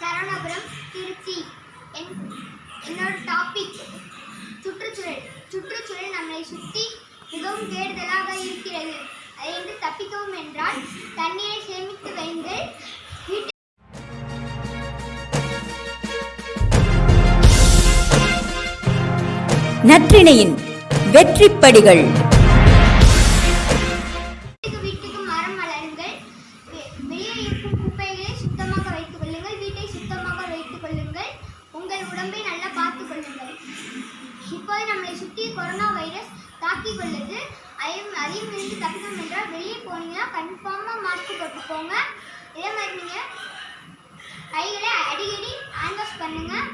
சரவணபுரம் திருச்சி. என் என்னோட டாபிக் சுற்றுச்சூழல். சுற்றுச்சூழல் நம்மளை சுற்றி மிகவும் கேடுதலாக இருக்கிறது. அதிலிருந்து தப்பிக்கவும் என்றால் தண்ணீரை சேமித்து வைந்து நற்றிணையின் வெற்றிப்படிகள். உடம்பை நல்லா பார்த்து கொள்ளுங்கள் இப்போது நம்மளை சுற்றி கொரோனா வைரஸ் தாக்கி கொள்ளுது அதையும் அதையும் இருந்து தப்பிக்கணும் என்றால் வெளியே போனீங்கன்னா கன்ஃபார்மாக மாஸ்க் போட்டு போங்க. இதே மாதிரி நீங்கள் கைகளை அடிக்கடி ஹேண்ட் வாஷ் பண்ணுங்கள்